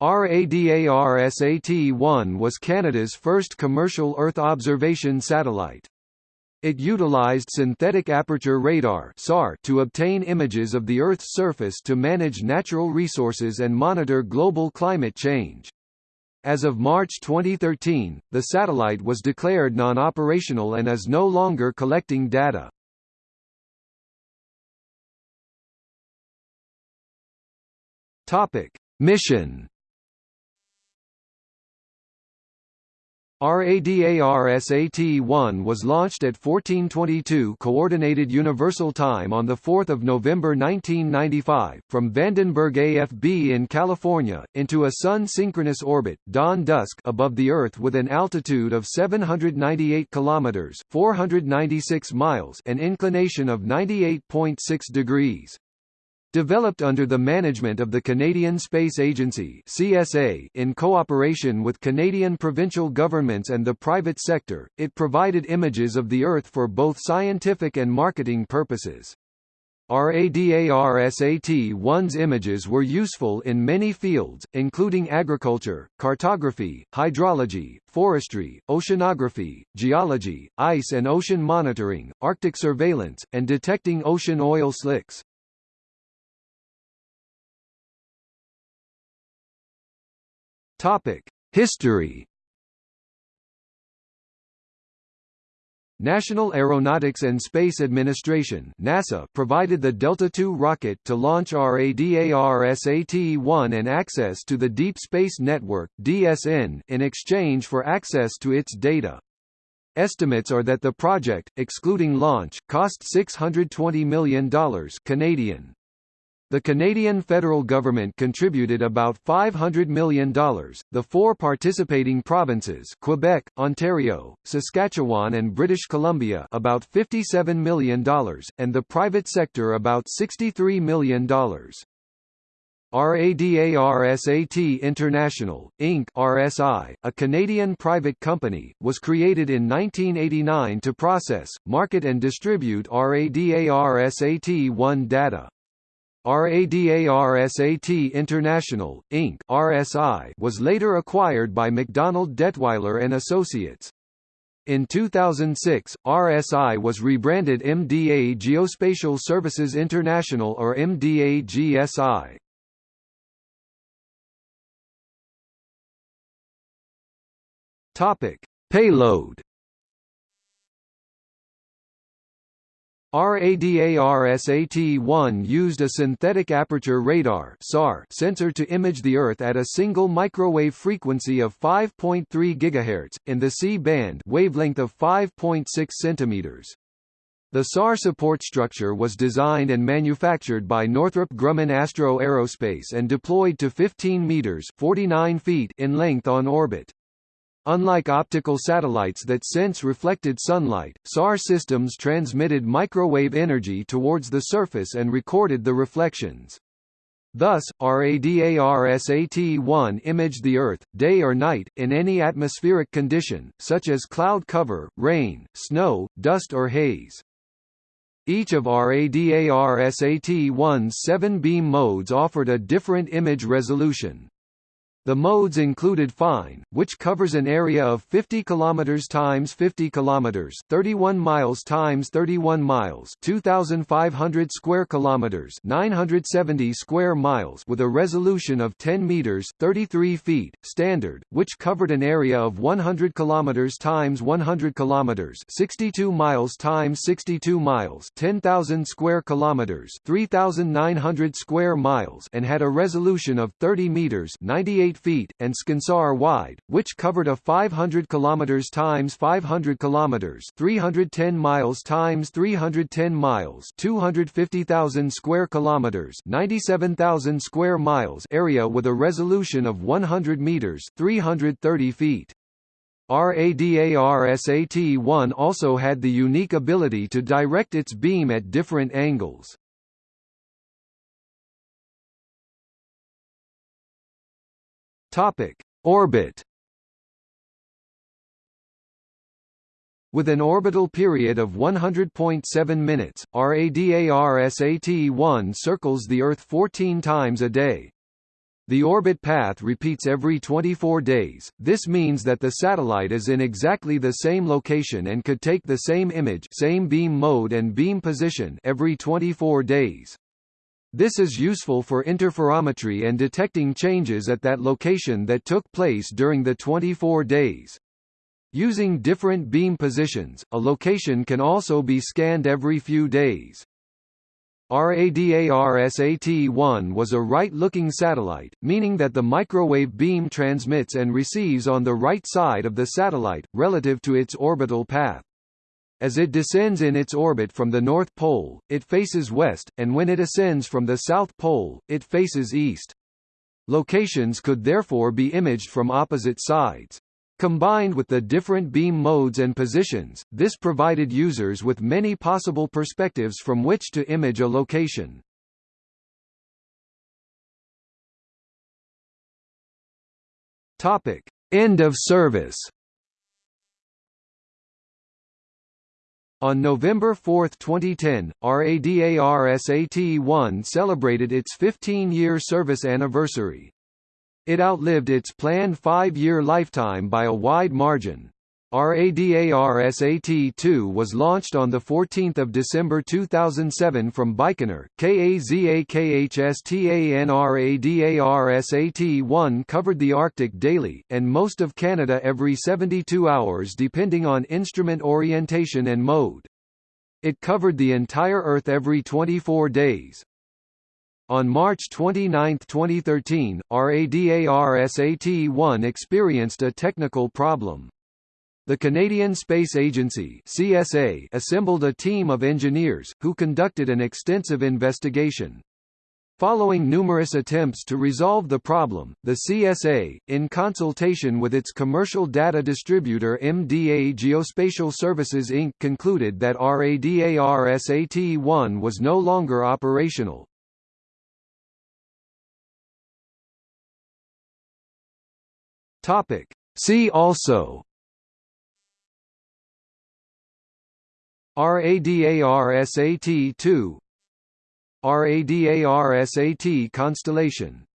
RADARSAT-1 was Canada's first commercial Earth observation satellite. It utilized synthetic aperture radar to obtain images of the Earth's surface to manage natural resources and monitor global climate change. As of March 2013, the satellite was declared non-operational and is no longer collecting data. Topic: Mission RADARSAT-1 was launched at 1422 Coordinated Universal Time on 4 November 1995, from Vandenberg AFB in California, into a Sun-synchronous orbit, dawn-dusk above the Earth with an altitude of 798 km 496 miles an inclination of 98.6 degrees. Developed under the management of the Canadian Space Agency (CSA) in cooperation with Canadian provincial governments and the private sector, it provided images of the Earth for both scientific and marketing purposes. RADARSAT-1's images were useful in many fields, including agriculture, cartography, hydrology, forestry, oceanography, geology, ice and ocean monitoring, Arctic surveillance, and detecting ocean oil slicks. Topic: History. National Aeronautics and Space Administration NASA provided the Delta II rocket to launch RADARSAT-1 and access to the Deep Space Network DSN in exchange for access to its data. Estimates are that the project, excluding launch, cost $620 million Canadian. The Canadian federal government contributed about $500 million. The four participating provinces Quebec, Ontario, Saskatchewan and British Columbia about $57 million, and the private sector about $63 million. RADARSAT International, Inc. RSI, a Canadian private company, was created in 1989 to process, market and distribute RADARSAT-1 data. RADARSAT International, Inc. RSI was later acquired by MacDonald Dettwiler and Associates. In 2006, RSI was rebranded MDA Geospatial Services International or MDA GSI. Topic: Payload RADARSAT-1 used a synthetic aperture radar (SAR) sensor to image the Earth at a single microwave frequency of 5.3 GHz, in the C-band wavelength of 5.6 cm. The SAR support structure was designed and manufactured by Northrop Grumman Astro Aerospace and deployed to 15 meters 49 feet in length on orbit. Unlike optical satellites that sense reflected sunlight, SAR systems transmitted microwave energy towards the surface and recorded the reflections. Thus, RADARSAT-1 imaged the Earth, day or night, in any atmospheric condition, such as cloud cover, rain, snow, dust or haze. Each of RADARSAT-1's seven beam modes offered a different image resolution. The modes included fine, which covers an area of 50 km times 50 km, 31 miles times 31 miles, 2500 square kilometers, 970 square miles with a resolution of 10 meters, 33 feet, standard, which covered an area of 100 km times 100 km, 62 miles times 62 miles, 10,000 square kilometers, 3900 square miles and had a resolution of 30 meters, 98 feet, and Scansar wide, which covered a 500 km times 500 km 310 miles times 310 miles 250,000 square kilometers 97,000 square miles area with a resolution of 100 meters 330 feet. RADARSAT-1 also had the unique ability to direct its beam at different angles. Topic: Orbit. With an orbital period of 100.7 minutes, RADARSAT-1 circles the Earth 14 times a day. The orbit path repeats every 24 days, this means that the satellite is in exactly the same location and could take the same image same beam mode and beam position every 24 days. This is useful for interferometry and detecting changes at that location that took place during the 24 days. Using different beam positions, a location can also be scanned every few days. RADARSAT-1 was a right-looking satellite, meaning that the microwave beam transmits and receives on the right side of the satellite, relative to its orbital path. As it descends in its orbit from the North Pole, it faces west, and when it ascends from the South Pole, it faces east. Locations could therefore be imaged from opposite sides. Combined with the different beam modes and positions, this provided users with many possible perspectives from which to image a location. Topic: End of service. On November 4, 2010, RADARSAT-1 celebrated its 15-year service anniversary. It outlived its planned five-year lifetime by a wide margin. RADARSAT-2 was launched on 14 December 2007 from Baikonur. KAZAKHSTANRADARSAT-1 covered the Arctic daily, and most of Canada every 72 hours depending on instrument orientation and mode. It covered the entire Earth every 24 days. On March 29, 2013, RADARSAT-1 experienced a technical problem. The Canadian Space Agency CSA assembled a team of engineers, who conducted an extensive investigation. Following numerous attempts to resolve the problem, the CSA, in consultation with its commercial data distributor MDA Geospatial Services Inc. concluded that RADARSAT-1 was no longer operational. See also RADARSAT-2 RADARSAT constellation